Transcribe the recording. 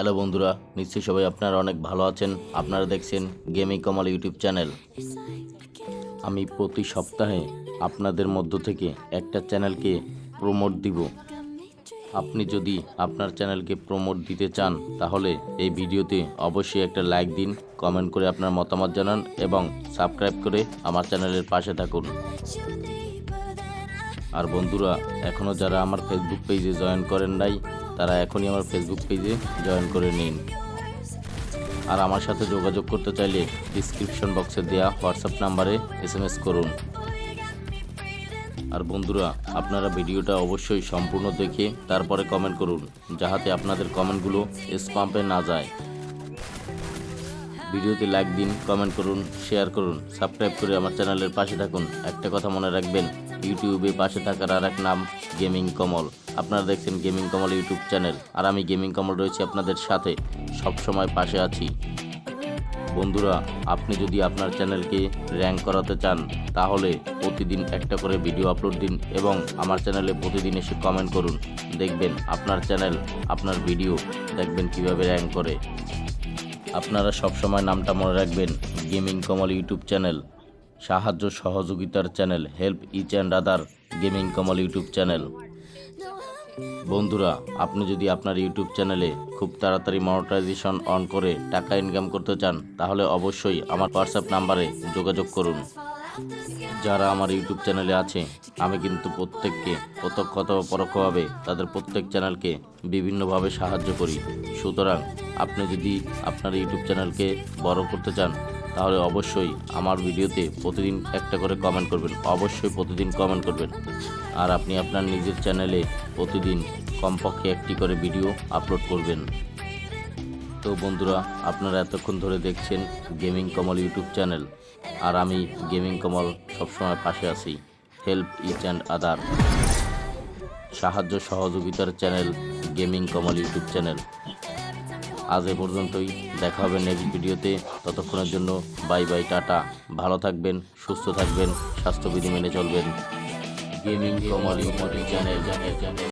Hello বন্ধুরা, নিশ্চয়ই সবাই আপনারা অনেক ভালো আছেন। আপনারা দেখছেন গেমিং কমল ইউটিউব চ্যানেল। আমি প্রতি সপ্তাহে আপনাদের মধ্য থেকে একটা চ্যানেলকে প্রমোট দিব। আপনি যদি আপনার চ্যানেলকে প্রমোট দিতে চান, তাহলে এই ভিডিওতে অবশ্যই একটা লাইক দিন, কমেন্ট করে আপনার মতামত জানান এবং সাবস্ক্রাইব করে আমার চ্যানেলের পাশে থাকুন। আর বন্ধুরা এখনও যারা আমার ফেসবুক পেজে জয়েন করেন নাই তারা এখনই আমার ফেসবুক পেজে জয়েন করে নিন। আর আমার সাথে যোগাযোগ করতে চাইলে ডিসক্রিপশন বক্সে দেওয়া হোয়াটসঅ্যাপ নাম্বারে এস করুন। আর বন্ধুরা, আপনারা ভিডিওটা অবশ্যই সম্পূর্ণ দেখে তারপরে কমেন্ট করুন, যাহাতে আপনাদের কমেন্টগুলো স্পাম্পে না যায়। ভিডিওতে লাইক দিন কমেন্ট করুন শেয়ার করুন সাবস্ক্রাইব করে আমার চ্যানেলের পাশে থাকুন। একটা কথা মনে রাখবেন ইউটিউবে পাশে থাকার আর এক নাম গেমিং কমল আপনারা দেখছেন গেমিং কমল ইউটিউব চ্যানেল আর আমি গেমিং কমল রয়েছি আপনাদের সাথে। সব সময় পাশে আছি। বন্ধুরা, আপনি যদি আপনার চ্যানেলকে র্যাঙ্ক করাতে চান, তাহলে প্রতিদিন একটা করে ভিডিও আপলোড দিন এবং আমার চ্যানেলে প্রতিদিন এসে কমেন্ট করুন। দেখবেন আপনার চ্যানেল আপনার ভিডিও দেখবেন কীভাবে র্যাঙ্ক করে। আপনারা সবসময় নামটা মনে রাখবেন, গেমিং কমল ইউটিউব চ্যানেল, সাহায্য সহযোগিতার channel, help each and other gaming Kamal YouTube channel. বন্ধুরা, আপনি যদি আপনার ইউটিউব চ্যানেলে খুব তাড়াতাড়ি মনিটাইজেশন অন করে টাকা ইনকাম করতে চান, তাহলে অবশ্যই আমার হোয়াটসঅ্যাপ নাম্বারে যোগাযোগ করুন। যারা আমার ইউটিউব চ্যানেলে আছে, আমি কিন্তু প্রত্যেককে প্রত্যক্ষ অথবা পরোক্ষভাবে তাদের প্রত্যেক চ্যানেলকে বিভিন্নভাবে সাহায্য করি। সুতরাং আপনি যদি আপনার ইউটিউব চ্যানেলকে বড় করতে চান, তাহলে অবশ্যই আমার ভিডিওতে প্রতিদিন একটা করে কমেন্ট করবেন। অবশ্যই প্রতিদিন কমেন্ট করবেন। আর আপনি আপনার নিজের চ্যানেলে প্রতিদিন কমপক্ষে একটি করে ভিডিও আপলোড করবেন। তো বন্ধুরা, আপনারা এতক্ষণ ধরে দেখছেন গেমিং কমল ইউটিউব চ্যানেল। আর আমি গেমিং কমল সবসময় পাশে আছি হেল্প ইচ অ্যান্ড আদার সাহায্য সহযোগিতার channel, gaming Kamal YouTube channel. আজ এ পর্যন্তই, দেখা হবে নেক্সট ভিডিওতে। ততক্ষণের জন্য বাই বাই টাটা। ভালো থাকবেন, সুস্থ থাকবেন, স্বাস্থ্যবিধি মেনে চলবেন। Gaming Kamal YouTube channel channel channel.